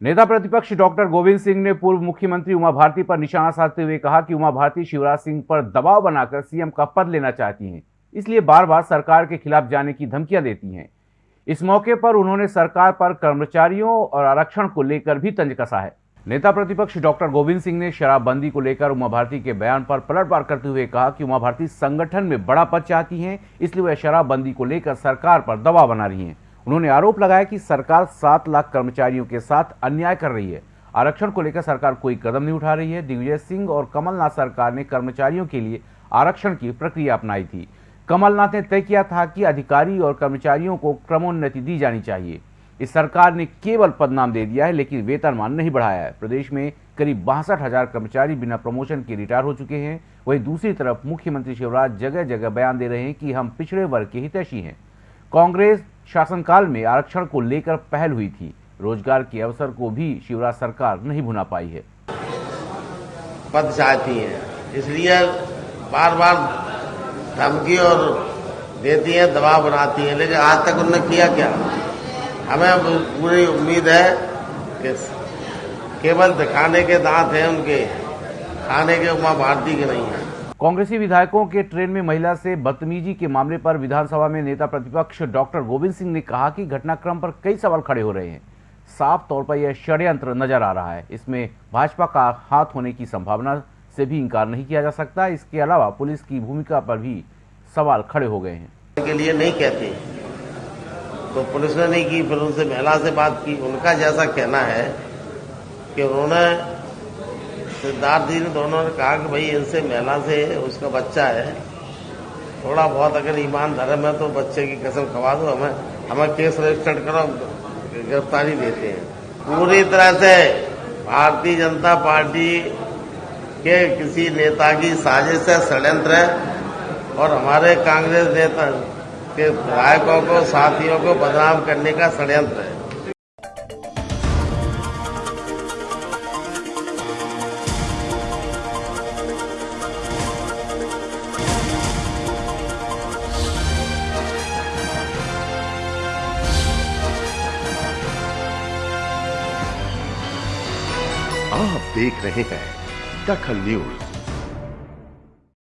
नेता प्रतिपक्ष डॉक्टर गोविंद सिंह ने पूर्व मुख्यमंत्री उमा भारती पर निशाना साधते हुए कहा कि उमा भारती शिवराज सिंह पर दबाव बनाकर सीएम का पद लेना चाहती हैं। इसलिए बार बार सरकार के खिलाफ जाने की धमकियाँ देती हैं। इस मौके पर उन्होंने सरकार पर कर्मचारियों और आरक्षण को लेकर भी तंज कसा है। नेता प्रतिपक्ष डॉक्टर गोविंद सिंह ने शराबबंदी को लेकर उमा भारती के बयान पर पलटवार करते हुए कहा कि उमा भारती संगठन में बड़ा पद चाहती हैं, इसलिए वह शराबबंदी को लेकर सरकार पर दबाव बना रही हैं। उन्होंने आरोप लगाया कि सरकार सात लाख कर्मचारियों के साथ अन्याय कर रही है। आरक्षण को लेकर सरकार कोई कदम नहीं उठा रही है। दिग्विजय सिंह और कमलनाथ सरकार ने कर्मचारियों के लिए आरक्षण की प्रक्रिया अपनाई थी। कमलनाथ ने तय किया था कि अधिकारी और कर्मचारियों को क्रमोन्नति दी जानी चाहिए। इस सरकार ने केवल पदनाम दे दिया है, लेकिन वेतनमान नहीं बढ़ाया है। प्रदेश में करीब बासठ हज़ार कर्मचारी बिना प्रमोशन के रिटायर हो चुके हैं। वहीं दूसरी तरफ़ मुख्यमंत्री शिवराज जगह जगह बयान दे रहे हैं कि हम पिछड़े वर्ग के हितैषी हैं। कांग्रेस शासनकाल में आरक्षण को लेकर पहल हुई थी। रोज़गार के अवसर को भी शिवराज सरकार नहीं भुना पाई है। पद चाहती है। इसलिए बार बार धमकी और देती है, दबाव बनाती है, लेकिन आज तक उन्होंने किया क्या? हमें पूरी उम्मीद है कि केवल दिखाने के दांत हैं उनके, खाने के उमा भारती के नहीं है। कांग्रेसी विधायकों के ट्रेन में महिला से बदतमीजी के मामले पर विधानसभा में नेता प्रतिपक्ष डॉक्टर गोविंद सिंह ने कहा कि घटनाक्रम पर कई सवाल खड़े हो रहे हैं। साफ़ तौर पर यह षड्यंत्र नज़र आ रहा है। इसमें भाजपा का हाथ होने की संभावना से भी इंकार नहीं किया जा सकता। इसके अलावा पुलिस की भूमिका पर भी सवाल खड़े हो गए हैं। के लिए नहीं कहते तो पुलिस ने नहीं की, फिर उनसे महिला से बात की। उनका जैसा कहना है कि उन्होंने सिद्धार्थ जी ने दोनों ने कहा कि भाई इनसे महिला से उसका बच्चा है। थोड़ा बहुत अगर ईमान धर्म है तो बच्चे की कसम खवा दो, हमें हमें केस रजिस्टर्ड करो, गिरफ्तारी देते हैं। पूरी तरह से भारतीय जनता पार्टी के किसी नेता की साजिश है षड्यंत्र है और हमारे कांग्रेस नेता के विधायकों को, साथियों को बदनाम करने का षड्यंत्र है। आप देख रहे हैं दखल न्यूज़।